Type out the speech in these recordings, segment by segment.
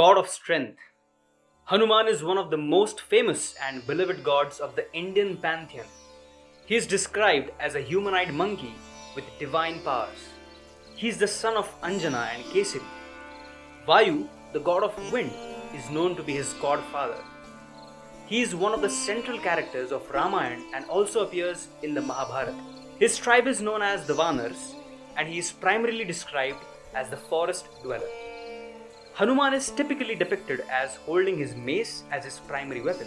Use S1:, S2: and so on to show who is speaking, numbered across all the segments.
S1: of strength. Hanuman is one of the most famous and beloved gods of the Indian pantheon. He is described as a humanoid monkey with divine powers. He is the son of Anjana and Kesari. Vayu, the god of wind, is known to be his godfather. He is one of the central characters of Ramayana and also appears in the Mahabharata. His tribe is known as the Vanars and he is primarily described as the forest dweller. Hanuman is typically depicted as holding his mace as his primary weapon.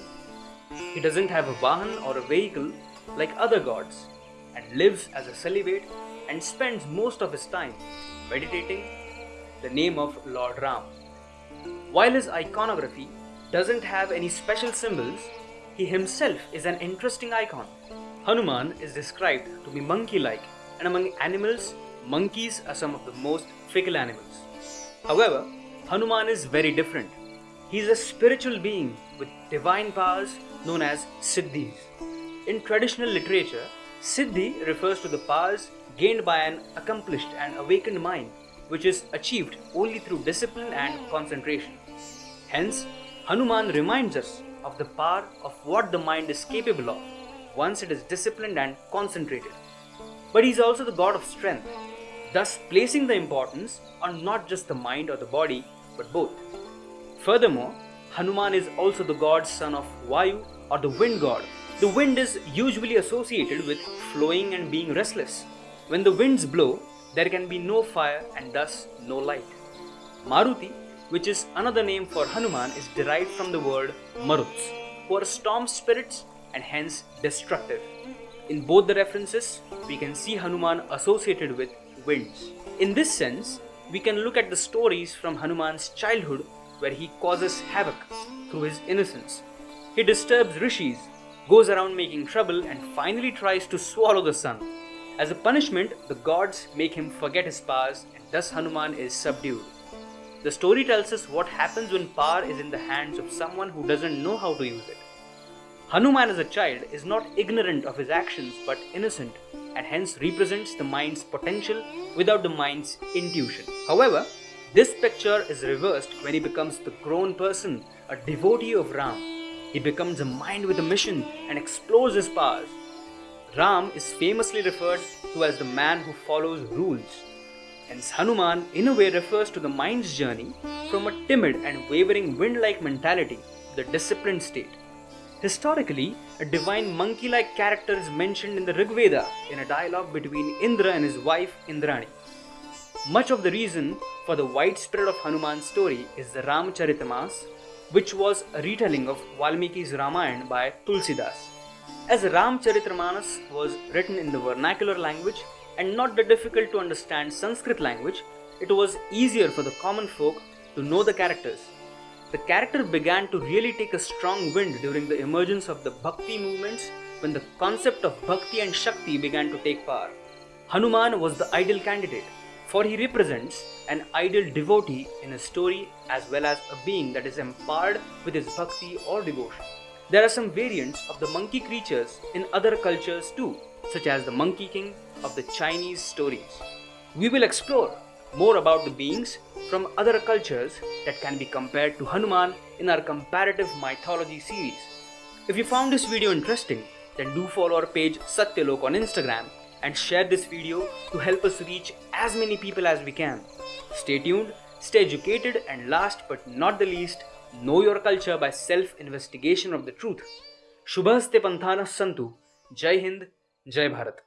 S1: He doesn't have a Vahan or a vehicle like other gods and lives as a celibate and spends most of his time meditating the name of Lord Ram. While his iconography doesn't have any special symbols, he himself is an interesting icon. Hanuman is described to be monkey like, and among animals, monkeys are some of the most fickle animals. However, Hanuman is very different. He is a spiritual being with divine powers known as Siddhis. In traditional literature, Siddhi refers to the powers gained by an accomplished and awakened mind, which is achieved only through discipline and concentration. Hence, Hanuman reminds us of the power of what the mind is capable of once it is disciplined and concentrated. But he is also the god of strength, thus placing the importance on not just the mind or the body but both. Furthermore, Hanuman is also the god's son of Vayu or the wind god. The wind is usually associated with flowing and being restless. When the winds blow, there can be no fire and thus no light. Maruti, which is another name for Hanuman, is derived from the word Maruts, who are storm spirits and hence destructive. In both the references, we can see Hanuman associated with winds. In this sense, we can look at the stories from Hanuman's childhood where he causes havoc through his innocence. He disturbs rishis, goes around making trouble, and finally tries to swallow the sun. As a punishment, the gods make him forget his powers, and thus Hanuman is subdued. The story tells us what happens when power is in the hands of someone who doesn't know how to use it. Hanuman as a child is not ignorant of his actions but innocent and hence represents the mind's potential without the mind's intuition. However, this picture is reversed when he becomes the grown person, a devotee of Ram. He becomes a mind with a mission and explores his powers. Ram is famously referred to as the man who follows rules. Hence, Hanuman in a way refers to the mind's journey from a timid and wavering wind like mentality to the disciplined state. Historically, a divine monkey like character is mentioned in the Rig Veda in a dialogue between Indra and his wife Indrani. Much of the reason for the widespread of Hanuman's story is the Ramcharitmanas, which was a retelling of Valmiki's Ramayana by Tulsidas. As Ramcharitmanas was written in the vernacular language and not the difficult to understand Sanskrit language, it was easier for the common folk to know the characters the character began to really take a strong wind during the emergence of the Bhakti movements when the concept of Bhakti and Shakti began to take power. Hanuman was the ideal candidate, for he represents an ideal devotee in a story as well as a being that is empowered with his Bhakti or devotion. There are some variants of the monkey creatures in other cultures too, such as the Monkey King of the Chinese stories. We will explore more about the beings from other cultures that can be compared to Hanuman in our comparative mythology series. If you found this video interesting, then do follow our page Satyalok on Instagram and share this video to help us reach as many people as we can. Stay tuned, stay educated and last but not the least, know your culture by self-investigation of the truth. Shubhaste Panthana Santu. Jai Hind, Jai Bharat.